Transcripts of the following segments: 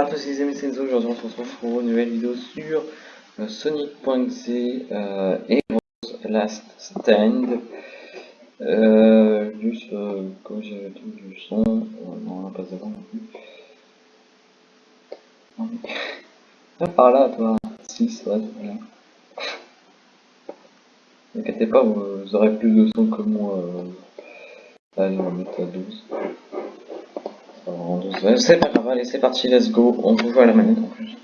bonjour à tous les amis Senzo, aujourd'hui on se retrouve pour une nouvelle vidéo sur euh, Sonic.c euh, Heroes Last Stand. Euh, juste euh, comme j'ai le du son, euh, non on n'a pas devant non plus. Ah, par là toi, 6, ouais, c'est bien. N'inquiétez pas, vous, aurez plus de son que moi. Allez, on va mettre à 12. C'est pas grave, allez, c'est parti, let's go. On peut jouer à la manette en plus. Jeu.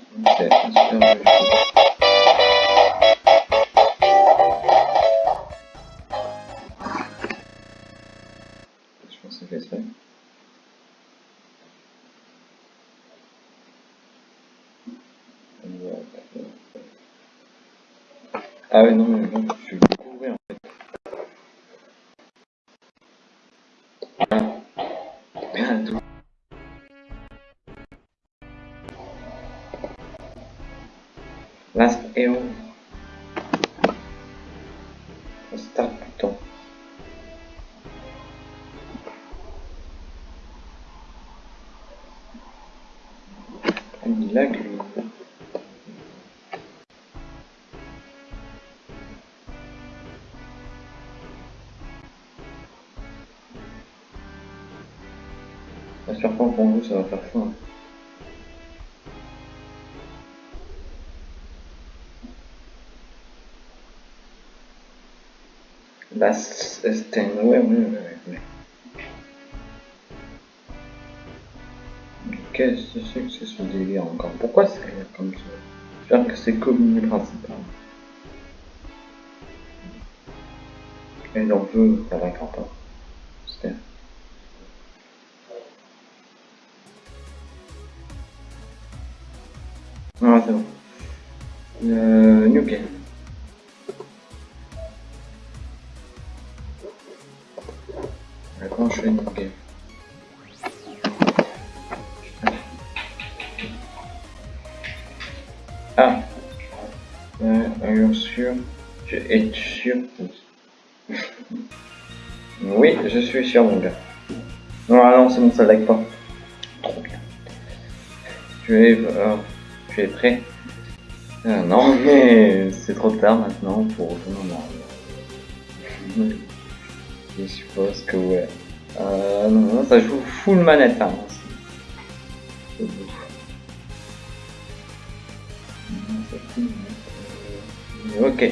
Je pense que c'est fait. Ah ouais, non, mais non, je suis bourré en fait. Bien, Last Hero. Start plutôt. Il lag lui. J'espère pas pour vous ça va faire ça. Last stand, ouais, ouais, ouais, ouais. Qu'est-ce que c'est que c'est ce délire encore Pourquoi c'est comme ça? J'espère que c'est comme principal. Elle en veut, pas. C'était. Ah, c'est bon. Euh. Oui, je suis sûr, mon gars. Non, ah non, c'est bon, ça lag pas. Trop bien. Tu es, tu es prêt Ah, Non, mais c'est trop tard maintenant pour en arrière. Je suppose que ouais. Euh, non, non, ça joue full manette, hein. Euh, Ok.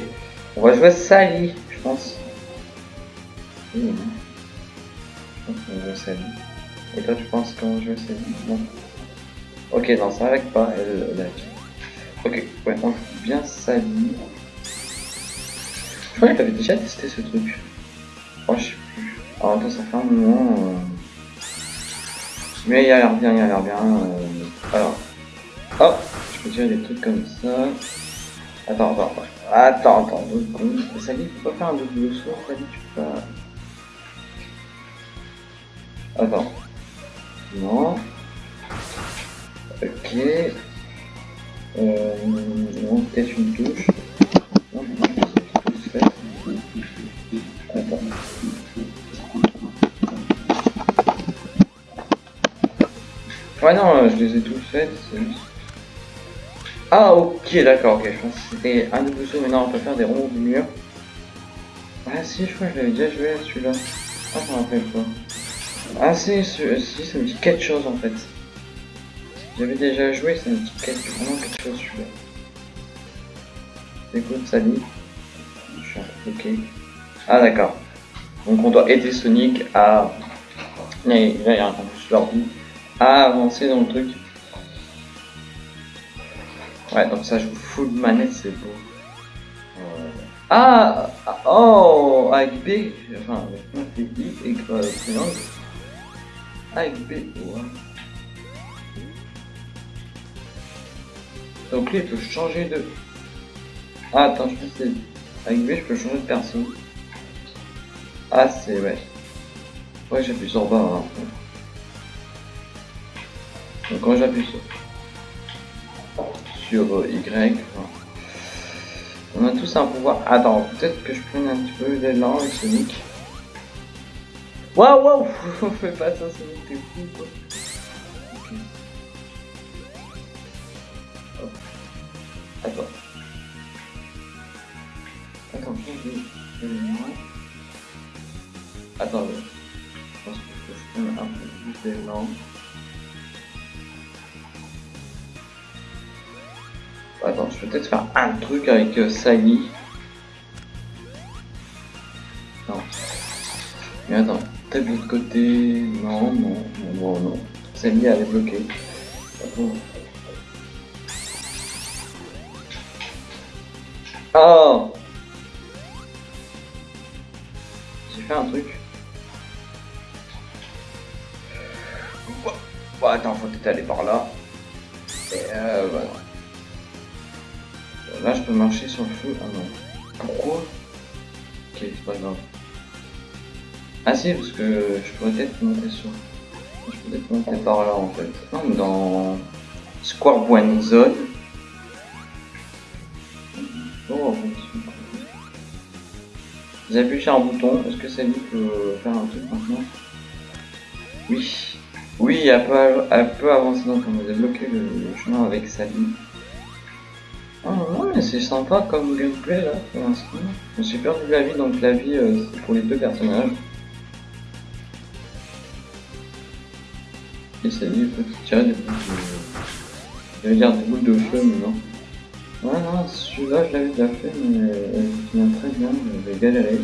On va jouer Sally, je pense. Non. Je jouer Sally. Et toi, tu penses qu'on va jouer Sally Non. Ok, non, ça lag pas, elle lag. Ok, ouais, on joue bien Sally. Je crois que t'avais déjà testé ce truc. Oh, je sais plus. Alors, attends, ça fait un moment. euh, Mais il a l'air bien, il a l'air bien. euh, Alors, hop, je peux tirer des trucs comme ça. Attends, attends, attends. Attends, deux secondes. Sally, tu peux pas faire un double saut. Attends. Non. Ok. Euh, non, peut-être une touche. Non, non. Attends. Ouais, non, euh, je les ai tous juste- Ah, ok, d'accord, ok. Je pense que c'était un double saut. Maintenant, on peut faire des ronds du mur. Ah, si, je crois que je l'avais déjà joué à celui-là. Ah, je me rappelle pas. Ah, si, si, ça me dit quelque chose en fait. J'avais déjà joué, ça me dit quelque, vraiment quelque chose celui-là. Écoute, peu bloqué. Ah, d'accord. Donc, on doit aider Sonic à. Là, il y a un. À avancer dans le truc. Ouais, donc ça joue full manette, c'est beau. Ah, Oh Avec B, enfin, avec I et euh, triangle. Avec B. Donc lui, il peut changer de... Ah, attends, je. Avec B, je peux changer de personne. Ah, c'est... Ouais. Ouais, j'appuie sur bas. Hein. Donc quand j'appuie sur... Sur euh, Y... enfin, on a tous un pouvoir. Attends, peut-être que je prenne un petit peu d'élan avec Sonic. Waouh, waouh Fais pas ça, Sonic, t'es fou, quoi. Ok. Attends. Attends, je Attends, je pense que je peux un peu plus d'élan. Attends, je vais peut-être faire un truc avec euh, Sally. Non. Mais attends, de l'autre côté. Non, non, non, non. Sally, elle est bloquée. Oh J'ai fait un truc. Bon, attends, faut peut-être aller par là. Et euh, voilà. Là, je peux marcher sur le feu. Ah non. Pourquoi? Ok, c'est pas grave. Ah si, parce que je pourrais peut-être monter sur... Je peux peut-être monter par là, en fait. Non, dans... Square One Zone. Oh, Vous avez sur un bouton. Est-ce que ça lui peut faire un truc maintenant? Oui. Oui, elle peut, elle peut avancer donc on a débloqué le, le chemin avec Sally. Ah non, mais c'est sympa comme gameplay là pour l'instant. Je suis perdu la vie, donc la vie euh, c'est pour les deux personnages. Et ça dit, il faut tirer des boules de. J'allais dire des boules de feu, mais non. Ouais, non, celui-là je l'avais déjà fait, mais je me très bien, j'avais galéré.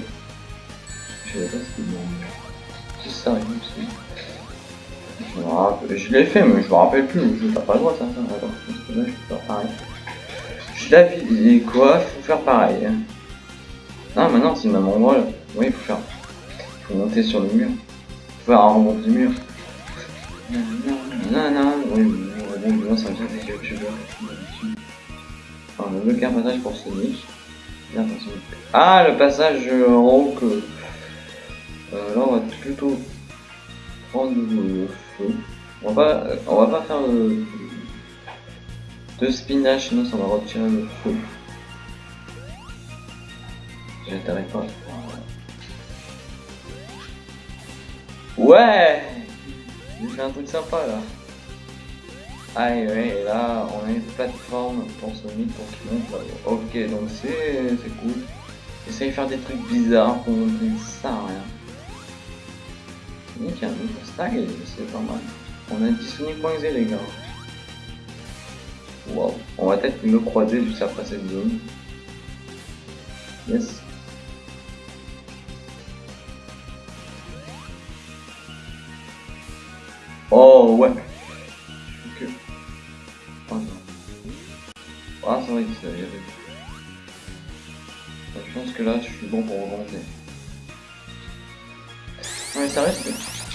Je sais pas si c'est Si ça arrive aussi. Je, je l'ai fait, mais je me rappelle plus, je t'as pas le droit ça. Alors, je pense que là je peux faire pareil. La vie quoi Faut faire pareil. Hein. Ah maintenant c'est le même endroit là. Oui faut faire. Faut monter sur le mur. Faut faire un remonte du mur. Non non oui bon bon ça vient des youtubeurs. Enfin le bloquer un passage pour Sonic. Ah le passage en haut que. Euh, là on va plutôt prendre le feu. On va on va pas faire le de spinach, sinon ça va retirer le feu. J'intéresse pas. Ouais J'ai fait un truc sympa là. Ah ouais, là on a une plateforme pour Sonic pour qu'il monte. Ok, donc c'est cool. Essaye de faire des trucs bizarres pour montrer ça rien. Sonic a un nouveau style, c'est pas mal. On a dit Sonic.exe les gars. Wow. On va peut-être me croiser juste après cette zone. Yes. Oh ouais. Oh non. Ah c'est vrai que ça y avait. Je pense que là je suis bon pour remonter. mais ça reste.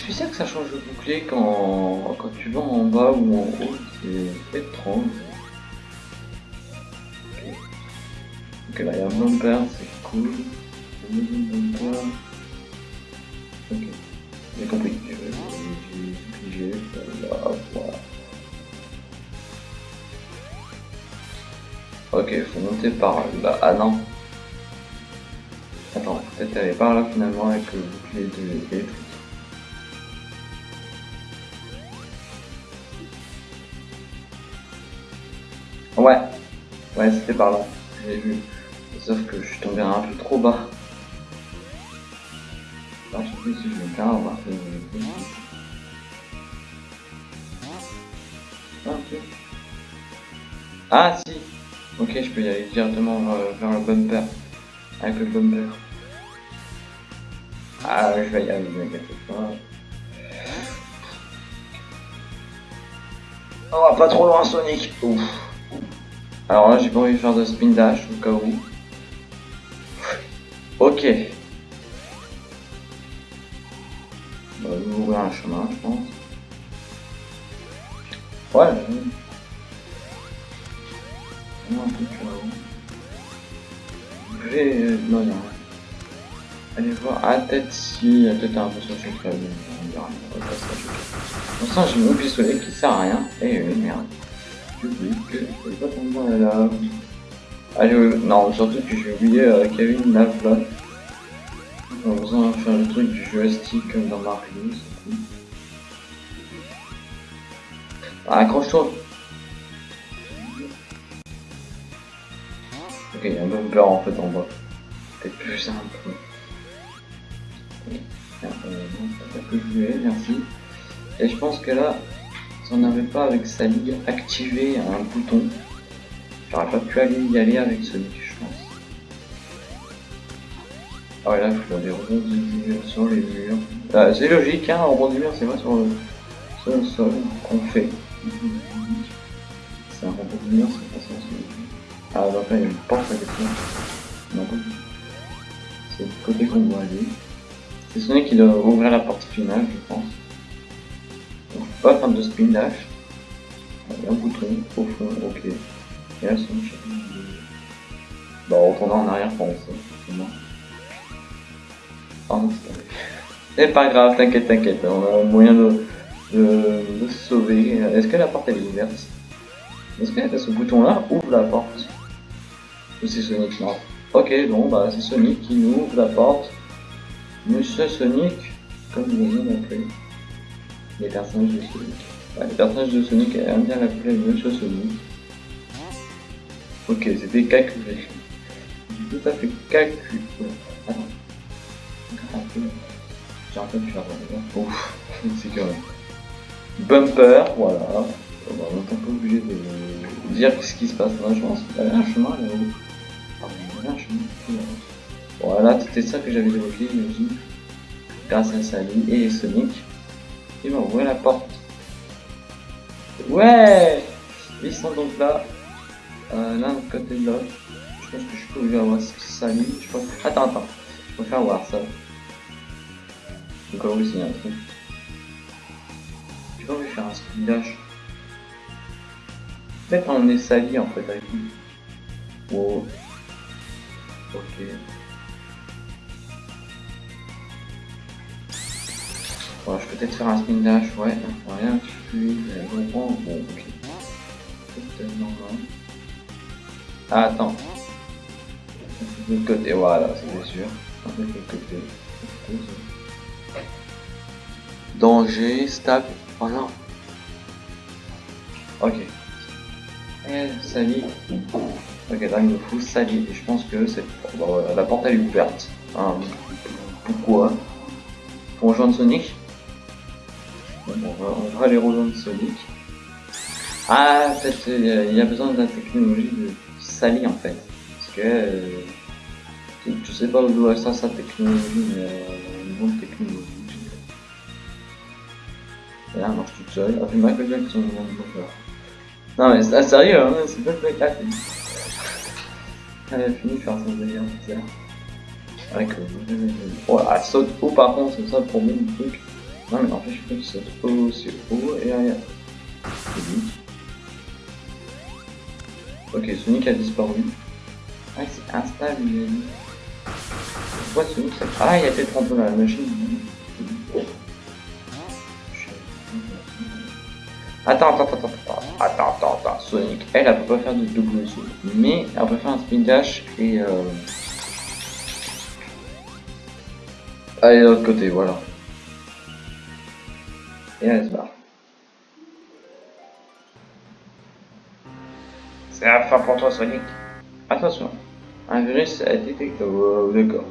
Tu sais que ça change de bouclier quand, tu vas en bas ou en haut, c'est étrange. Ok, là il y a un bumper, c'est cool. Par là. Ah non. Attends, peut-être aller par là finalement avec le bouclier de l'électrique. Ouais, ouais, c'était par là. J'ai vu. Sauf que je suis tombé un peu trop bas. Alors, je sais plus si je vais faire, Ah si Ok, je peux y aller directement vers, le bumper. Avec le bumper. Ah, je vais y aller, ne m'inquiète pas. Oh, pas trop loin Sonic Ouf. Alors là, j'ai pas envie de faire de spin dash au cas où. Ok. On va nous ouvrir un chemin, je pense. Ouais. Je vais... Non, non. Allez voir. Ah, peut-être si. Peut-être un peu sur le clavier. On verra. Pour l'instant, j'ai mon pistolet qui sert à rien. Eh oui, merde. Public. Je vais pas tomber là. Allez, euh, non, surtout que j'ai oublié euh, qu'il y. On va besoin de faire le truc du joystick comme dans Mario, cool. Ah, accroche-toi Ok, il y a un bumper en fait en bas. Peut-être plus simple. Euh, voulais, merci. Et je pense que là, si on n'avait pas avec Sally activé un bouton, j'aurais pas pu aller y aller avec Sonic, je pense. Ah ouais, là, il faut des rebondis sur les murs. Ah, c'est logique, hein, rebond mur, c'est pas sur le, sur le sol qu'on fait. C'est un rebond mur, c'est Ah, donc là, il une porte à. Non, pas C'est le côté qu'on doit aller. C'est Sonic qui doit ouvrir la porte finale, je pense. Donc, pas faire de spin dash. Il y a un bouton au fond, ok. Et là, Sonic. Bah, on retournera en arrière pour ça, c'est pas grave, t'inquiète, t'inquiète, on a moyen de, de, de sauver. Est-ce que la porte elle est ouverte? Est-ce que ce bouton là ouvre la porte? C'est Sonic Non. Ok, bon, bah c'est Sonic qui nous ouvre la porte. Monsieur Sonic, comme vous avez appelé. Les personnages de Sonic. Les personnages de Sonic aiment bien l'appeler Monsieur Sonic. Ok, c'était calculé. Tout à fait calculé. Attends. J'ai un peu de faire Ouf, c'est que Bumper, voilà. On est un peu obligé de dire ce qui se passe dans la chance. Y avait un chemin là-haut. Il. Voilà, c'était ça que j'avais évoqué, j'imagine. Grâce à Sally et Sonic. Vont ouvrir la porte. Ouais Ils sont donc là. Euh, l'un côté de l'autre. Je pense que je peux ouvrir voir Sally. Je. Attends, attends. Je vais faire voir ça. Au cas où s'il y a un truc. Envie de faire un speed. Peut-être on est sali en fait avec lui. Wow. Ok. Bon, je peux peut-être faire un spin dash, ouais. Rien, je suis. Bon, ok. Ah, attends. De l'autre côté, voilà, c'est sûr. Danger, stable. Oh non. Ok. Eh, Sally. Ok, il me faut Sally. Et je pense que voilà, la porte elle est ouverte. Pourquoi? Pour rejoindre Sonic? On, va, aller rejoindre Sonic. Ah, peut-être il y a besoin de la technologie de Sally en fait. Parce que. Euh, je sais pas où doit ça sa technologie, mais euh, une bonne technologie. Et là, elle marche toute seule. Elle fait Michael Jackson. Non, mais c'est sérieux, hein, c'est pas le cas. Elle a fini faire son délire, c'est Avec le. Oh, elle saute haut par contre, c'est ça le problème du truc. Non, mais en fait, je qu'il saute haut, c'est haut et arrière. Ok, Sonic a disparu. Ah, c'est instable. Pourquoi Sonic ça... Ah, il y a peut-être un la machine. Attends, attends, attends, attends, attends, attends, Sonic, elle, elle peut pas faire de double saut, mais elle peut faire un spin dash et euh... aller de l'autre côté, voilà. Et elle se barre. C'est la fin pour toi, Sonic. Attention, un virus a détecté. Oh, D'accord.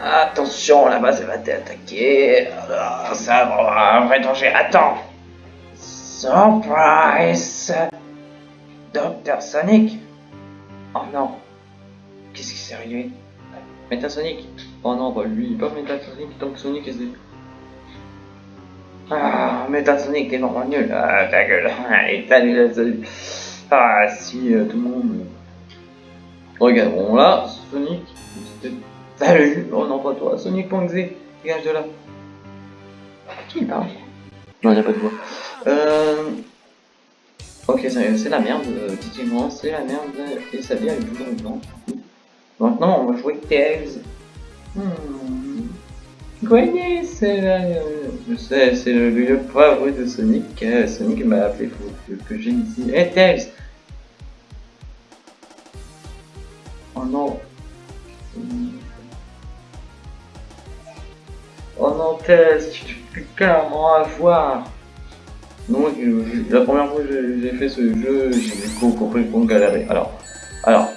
Attention, la base va t'attaquer. Oh, ça va, un vrai danger. Attends. Surprise. Docteur Sonic. Oh non. Qu'est-ce qui s'est arrivé Metasonic. Oh non, pas lui, pas Metasonic, donc Sonic est... Ah, Metasonic, t'es vraiment nul. Ah, ta gueule. Allez, salut. Ah, si, euh, tout le monde... Regardons là, Sonic, Salut Oh non, pas toi, Sonic.exe, dégage de là. Qui parle? Non, il a pas de voix. Euh... Ok, c'est la merde, effectivement, c'est la merde, et ça vient avec toujours blanc. Maintenant, on va jouer Tails. Hmm. C'est Je sais, c'est le lieu favori de Sonic. Sonic m'a appelé pour que, j'ai ici. Hey Tails Oh non Oh non, Tess, peux clairement avoir. Donc, euh, la première fois que j'ai fait ce jeu, j'ai complètement galéré. Alors, alors,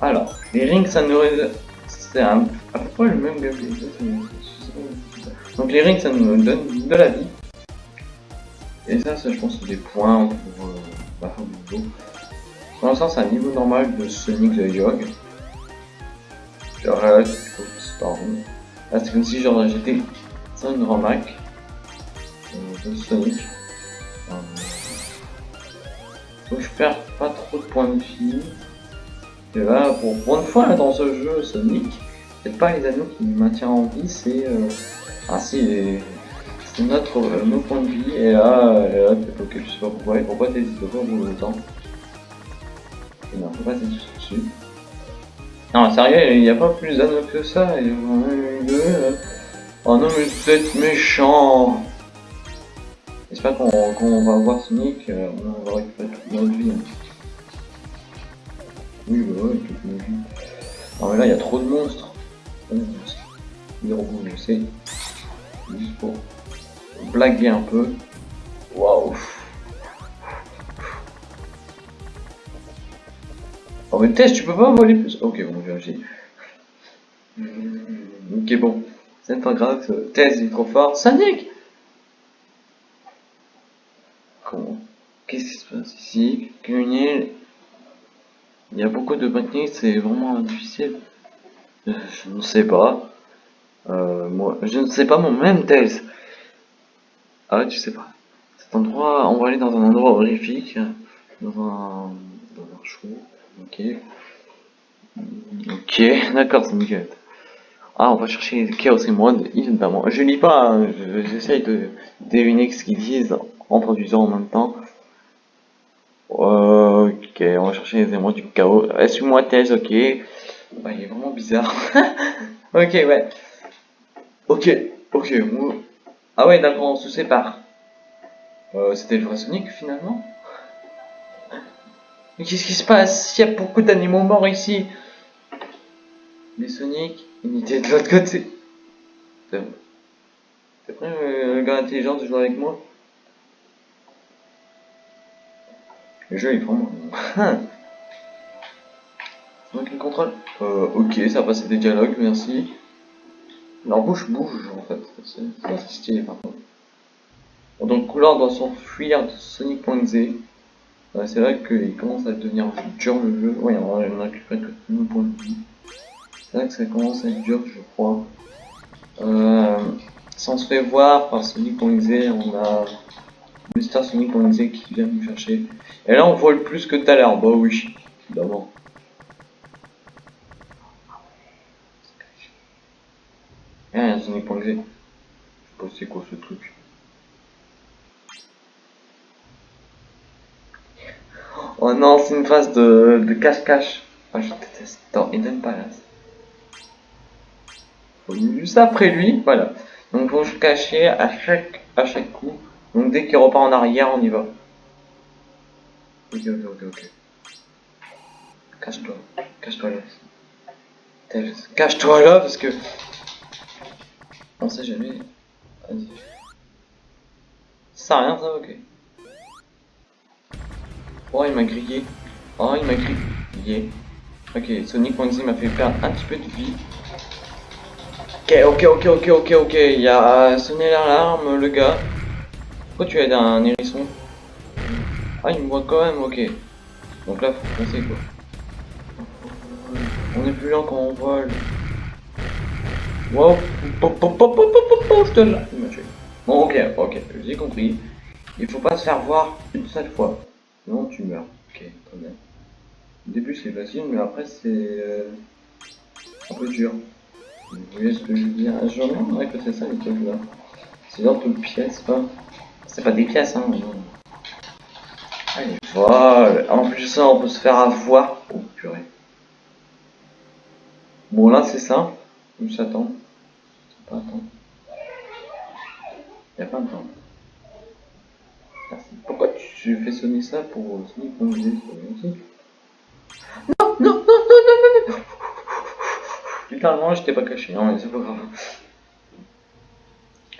alors, les rings, ça nous c'est à peu près le même gameplay. Donc les rings, ça nous donne de la vie. Et ça, ça je pense, c'est des points pour euh, la fin c'est un niveau normal de Sonic the Hedgehog. Genre là, C'est comme si genre j'étais sur une remac euh, Sonic. Euh, donc je perds pas trop de points de vie. Et là, pour, une fois dans ce jeu Sonic, c'est pas les anneaux qui me maintiennent en vie, c'est euh, ah c'est notre euh, nos points de vie. Et là, et là ok, je sais pas pourquoi. Pourquoi t'hésites pas au bout de temps Non, faut pas dessus. Non, sérieux, il n'y a pas plus d'anneaux que ça. Euh. Oh non, mais êtes méchant. J'espère qu'on qu va voir Sonic, euh, on va récupérer toute notre vie. Hein. Oui, bah ouais, toute notre vie. Non, mais là, il y a trop de monstres. Les robots, je sais. Juste pour blaguer un peu. Waouh. Oh mais Tess, tu peux pas voler plus Ok, bon, j'ai Ok, bon. C'est pas grave, Tess il est trop fort. Comment? Qu'est-ce qui se passe ici? Il y a beaucoup de techniques, c'est vraiment difficile. Je ne sais pas. Euh, moi, je ne sais pas mon même Tails. Ah tu sais pas. Cet endroit, on va aller dans un endroit horrifique. Dans un... Dans un show. Ok. Ok, d'accord, c'est nickel. Ah, on va chercher Chaos Emerald, évidemment. Je lis pas, hein, j'essaye de deviner ce qu'ils disent en produisant en même temps. Ok, on va chercher les émeraudes du chaos. Suis-moi, Tails, ok. Bah, il est vraiment bizarre. ok, ouais. Ok, ok. Ah ouais, d'accord, on se sépare. Euh, C'était le vrai Sonic finalement? Mais qu'est-ce qui se passe? Il y a beaucoup d'animaux morts ici. Les Sonic, il était de l'autre côté. Prêt, euh, le gars intelligent, de jouer avec moi? Le jeu est vraiment... Donc le contrôle. Euh, ok, ça a passé des dialogues, merci. Leur bouche bouge en fait, c'est stylé par contre. Donc Couleur doit s'enfuir de Sonic.exe. Euh, c'est là qu'il commence à devenir dur le jeu. Ouais, on a récupéré que nos points de vie. C'est là que ça commence à être dur, je crois. Euh, on se fait voir par Sonic.exe, on a Mr. Sonic.exe qui vient nous chercher. Et là, on voit le plus que tout à l'heure. Bah oui, évidemment. Ah, Sonic.exe. Je sais pas c'est quoi ce truc. Oh non, c'est une phase de, cache-cache. Ah, je déteste. Dans Eden Palace. Juste après lui, voilà. Donc faut se cacher à chaque, à chaque coup. Donc dès qu'il repart en arrière, on y va. Ok, ok, ok, ok. Cache-toi. Cache-toi là. Cache-toi là parce que... On sait jamais. Vas-y. Ça sert rien ça, ok. Oh, il m'a grillé. Oh, il m'a grillé. Ok, Sonic m'a fait perdre un petit peu de vie. Ok, ok, ok, ok, ok, ok. Il a sonné l'alarme, le gars. Pourquoi tu aides un hérisson? Ah, il me voit quand même, ok. Donc là, faut foncer quoi. On est plus lent quand on vole. Wow, je te. Bon, ok, ok, j'ai compris. Il faut pas se faire voir une seule fois. Sinon, tu meurs. Ok, très bien. Au début, c'est facile, mais après, c'est euh, un peu dur. Vous voyez ce que je veux dire? Je reviens que c'est ça les trucs là. C'est genre de pièces, pas. C'est pas des pièces, hein. Allez, voilà. En plus ça, on peut se faire avoir. Oh purée. Bon, là, c'est ça. Juste attendre. Pas attendre. Y'a pas de temps. Pourquoi tu fais sonner ça pour Sonic Non, non, non, non, non, non, non Littéralement, j'étais pas caché, non, mais c'est pas grave.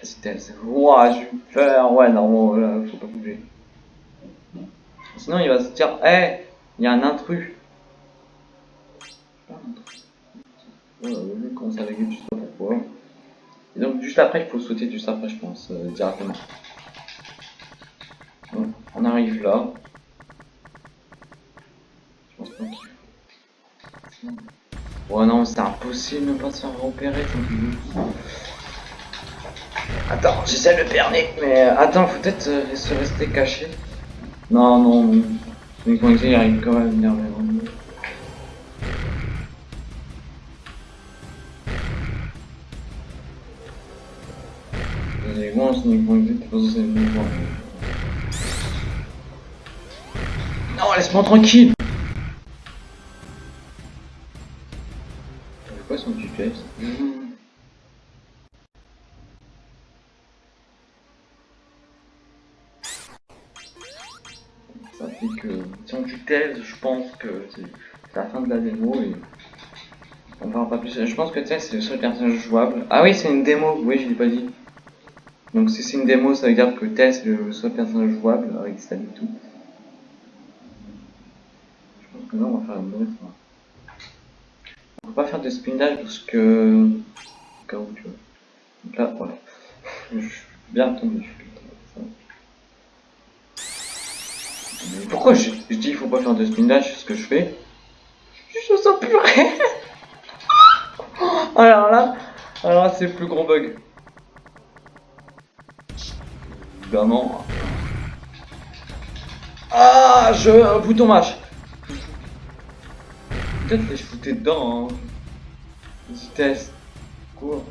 vitesse. Ouah, j'ai eu peur. Ouais, non, là, faut pas bouger. Sinon, il va se dire, hé, hey, il y a un intrus. Voilà, le commence à laguer, je sais pas pourquoi? Et donc, juste après, il faut sauter juste après, je pense, euh, directement. Bon, on arrive là. Je pense pas. Oh non, c'est impossible de ne pas se faire repérer, Attends, j'essaie de le perner, mais euh, attends, faut peut-être euh, se rester caché. Non, non. Mais quand il arrive quand même à venir vers nous. Vous moi, Sonic Point t'es pas censé me voir. Laisse-moi tranquille C'est quoi son Ça fait que si on tutelle, je pense que c'est la fin de la démo et on parle pas plus. Je pense que c'est le seul personnage jouable. Ah oui, c'est une démo, oui, je l'ai pas dit. Donc si c'est une démo, ça veut dire que Tess est le seul personnage jouable avec ça et tout. Là, on va faire une bonne fois. On va pas faire de spin parce que... Au cas où tu vois. Donc là, voilà. Je suis bien tombé. Pourquoi je, je dis qu'il faut pas faire de spin dash ce que je fais? Je sens purée Alors là, alors là c'est le plus gros bug. Évidemment. Ah, je... Bouton match. Peut-être que je foutais dedans, hein. Vitesse. Cours.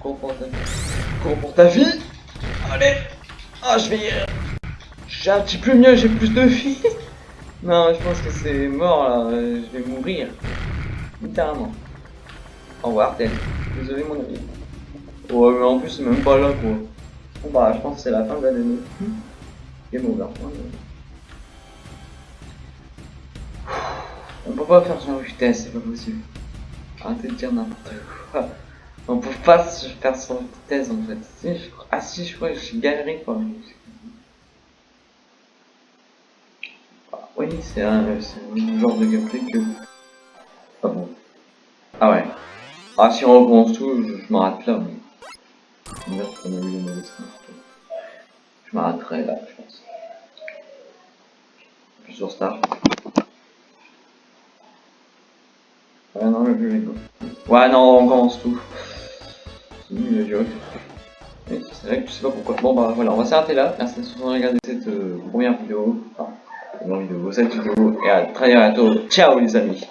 Cours pour ta... Cours pour ta vie. Allez. Ah, je vais... J'ai un petit peu mieux, j'ai plus de vie. non, je pense que c'est mort, là. Je vais mourir. Littéralement. Au revoir, peut-être. Désolé, mon ami. Ouais, mais en plus, c'est même pas là, quoi. Bon bah je pense que c'est la fin de la démo. Game over. On peut pas faire sur vitesse, c'est pas possible. Arrêtez de dire n'importe quoi. On peut pas faire sur vitesse en fait. Si, je... Ah si, je crois que j'ai galéré quoi. Ah, oui, c'est un, genre de gameplay que... Ah bon. Ah ouais. Ah si on recommence tout, je, je m'arrête là. Mais... Je m'arrêterai là, je pense. Plusieurs stars. Ouais, non, le jeu est beau. Ouais, non, on commence tout. C'est nul le jeu. C'est vrai que je sais pas pourquoi. Bon, bah voilà, on va s'arrêter là. Merci d'avoir regardé cette euh, première vidéo. Enfin, première vidéo, cette vidéo. Et à très bientôt. Ciao les amis.